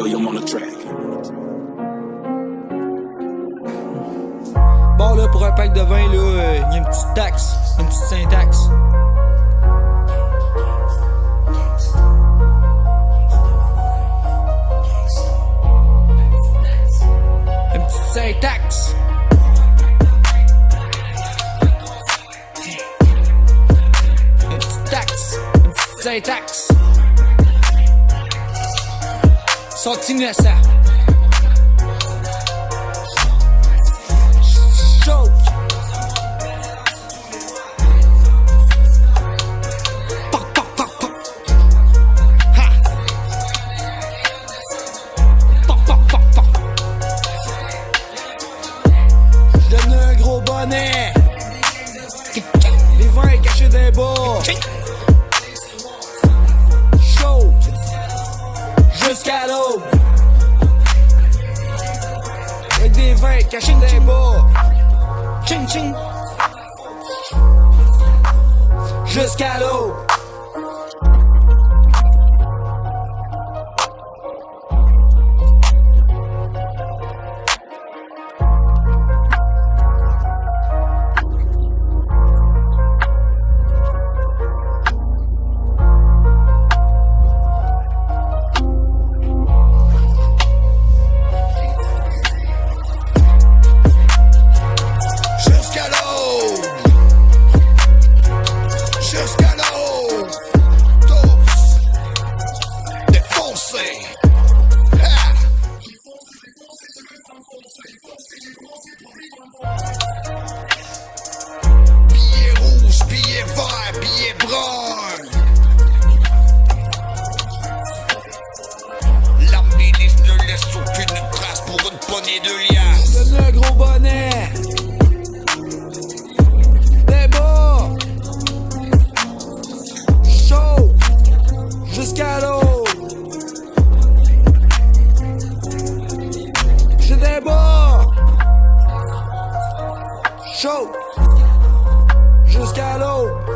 William on the track. Bon là pour un pack de vin là, euh, y a une petite taxe, une petite syntaxe. Une petite syntaxe. Donne un gros bonnet. Les vins cachés d'un bas. Jusqu'à l'eau. Avec des vins cachés d'un bas. Ching ching. Jusqu'à l'eau. Poignée de liasses Donne un gros bonnet. Des bas. Chaud. Jusqu'à l'eau. Des bas. Chaud. Jusqu'à l'eau.